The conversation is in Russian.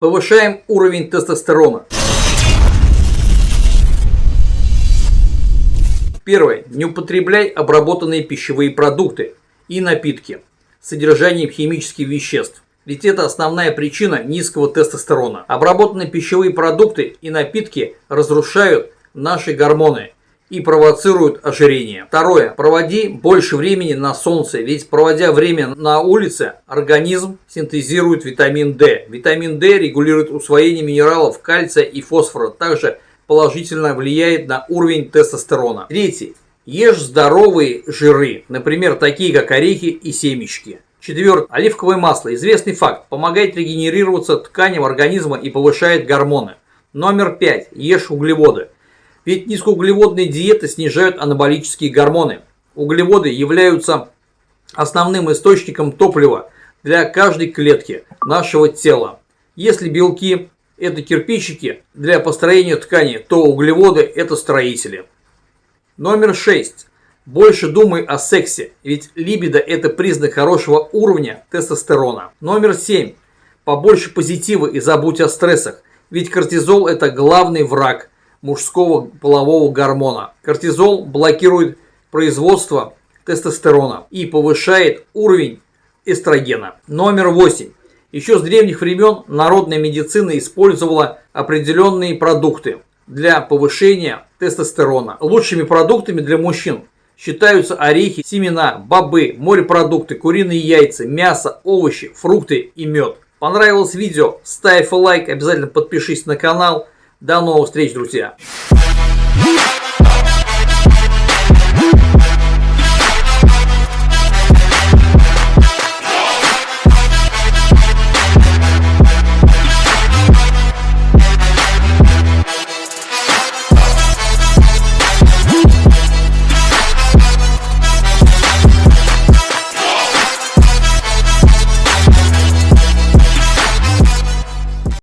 Повышаем уровень тестостерона. Первое. Не употребляй обработанные пищевые продукты и напитки с содержанием химических веществ. Ведь это основная причина низкого тестостерона. Обработанные пищевые продукты и напитки разрушают наши гормоны и провоцируют ожирение. Второе. Проводи больше времени на солнце, ведь проводя время на улице, организм синтезирует витамин D. Витамин D регулирует усвоение минералов кальция и фосфора, также положительно влияет на уровень тестостерона. Третий. Ешь здоровые жиры, например, такие как орехи и семечки. Четвертое. Оливковое масло. Известный факт. Помогает регенерироваться тканям организма и повышает гормоны. Номер пять. Ешь углеводы. Ведь низкоуглеводные диеты снижают анаболические гормоны. Углеводы являются основным источником топлива для каждой клетки нашего тела. Если белки – это кирпичики для построения ткани, то углеводы – это строители. Номер 6. Больше думай о сексе, ведь либидо – это признак хорошего уровня тестостерона. Номер 7. Побольше позитива и забудь о стрессах, ведь кортизол – это главный враг – мужского полового гормона. Кортизол блокирует производство тестостерона и повышает уровень эстрогена. Номер 8. Еще с древних времен народная медицина использовала определенные продукты для повышения тестостерона. Лучшими продуктами для мужчин считаются орехи, семена, бобы, морепродукты, куриные яйца, мясо, овощи, фрукты и мед. Понравилось видео? Ставь лайк, обязательно подпишись на канал. До новых встреч, друзья!